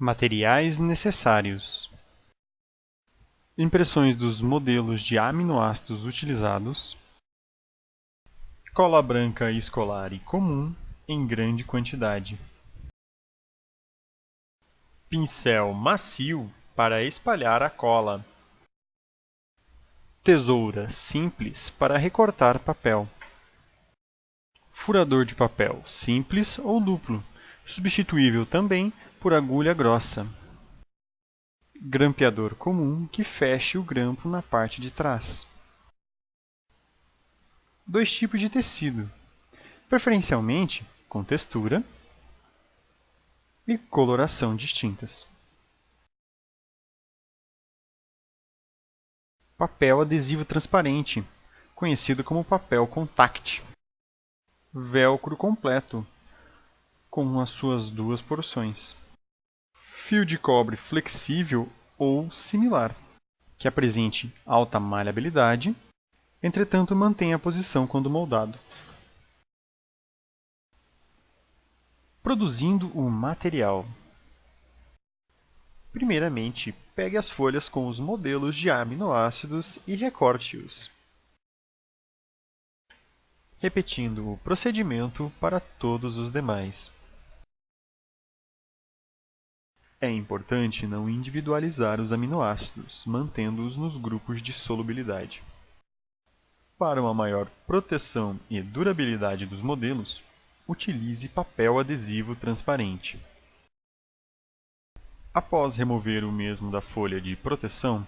Materiais necessários: impressões dos modelos de aminoácidos utilizados, cola branca escolar e comum em grande quantidade, pincel macio para espalhar a cola, tesoura simples para recortar papel, furador de papel simples ou duplo, substituível também por agulha grossa. Grampeador comum que feche o grampo na parte de trás. Dois tipos de tecido, preferencialmente com textura e coloração distintas. Papel adesivo transparente, conhecido como papel contact. Velcro completo, com as suas duas porções fio de cobre flexível ou similar, que apresente alta maleabilidade, entretanto mantenha a posição quando moldado. Produzindo o material. Primeiramente, pegue as folhas com os modelos de aminoácidos e recorte-os, repetindo o procedimento para todos os demais. É importante não individualizar os aminoácidos, mantendo-os nos grupos de solubilidade. Para uma maior proteção e durabilidade dos modelos, utilize papel adesivo transparente. Após remover o mesmo da folha de proteção,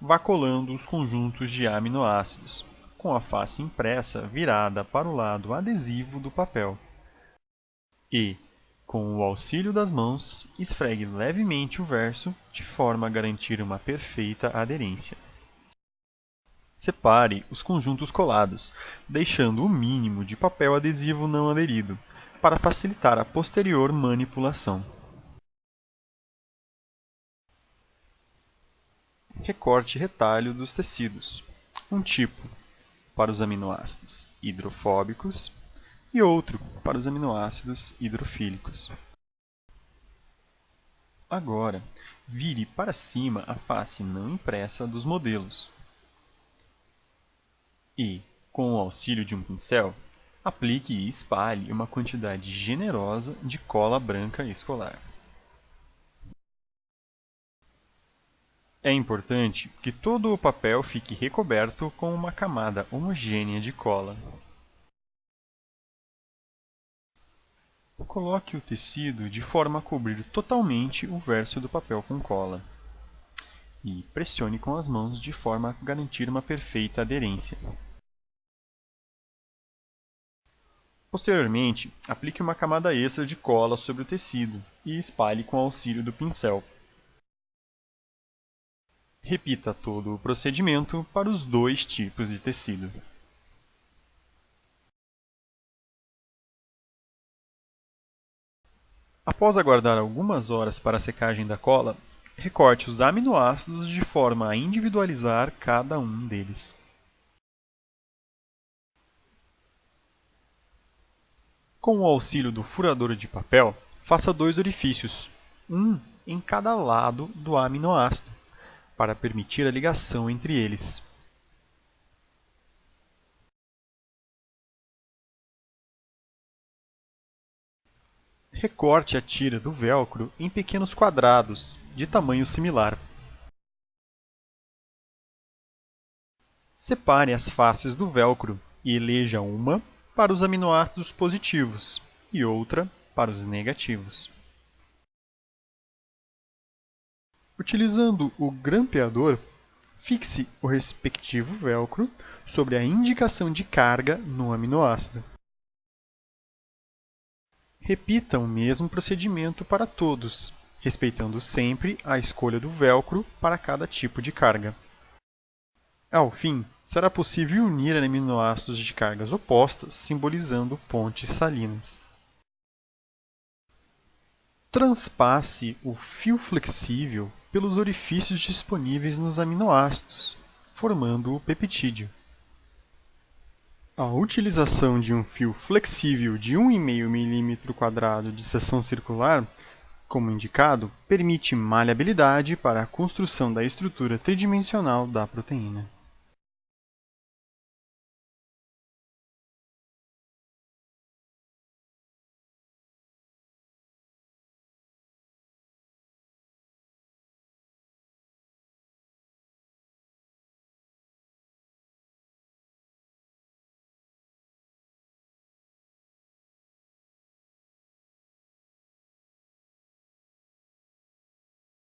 vá colando os conjuntos de aminoácidos, com a face impressa virada para o lado adesivo do papel. E, com o auxílio das mãos, esfregue levemente o verso de forma a garantir uma perfeita aderência. Separe os conjuntos colados, deixando o mínimo de papel adesivo não aderido, para facilitar a posterior manipulação. Recorte retalho dos tecidos. Um tipo para os aminoácidos hidrofóbicos e outro para os aminoácidos hidrofílicos. Agora, vire para cima a face não impressa dos modelos. E, com o auxílio de um pincel, aplique e espalhe uma quantidade generosa de cola branca escolar. É importante que todo o papel fique recoberto com uma camada homogênea de cola. Coloque o tecido de forma a cobrir totalmente o verso do papel com cola. E pressione com as mãos de forma a garantir uma perfeita aderência. Posteriormente, aplique uma camada extra de cola sobre o tecido e espalhe com auxílio do pincel. Repita todo o procedimento para os dois tipos de tecido. Após aguardar algumas horas para a secagem da cola, recorte os aminoácidos de forma a individualizar cada um deles. Com o auxílio do furador de papel, faça dois orifícios, um em cada lado do aminoácido, para permitir a ligação entre eles. Recorte a tira do velcro em pequenos quadrados, de tamanho similar. Separe as faces do velcro e eleja uma para os aminoácidos positivos e outra para os negativos. Utilizando o grampeador, fixe o respectivo velcro sobre a indicação de carga no aminoácido. Repita o mesmo procedimento para todos, respeitando sempre a escolha do velcro para cada tipo de carga. Ao fim, será possível unir aminoácidos de cargas opostas, simbolizando pontes salinas. Transpasse o fio flexível pelos orifícios disponíveis nos aminoácidos, formando o peptídeo. A utilização de um fio flexível de 1,5 mm de seção circular como indicado, permite maleabilidade para a construção da estrutura tridimensional da proteína.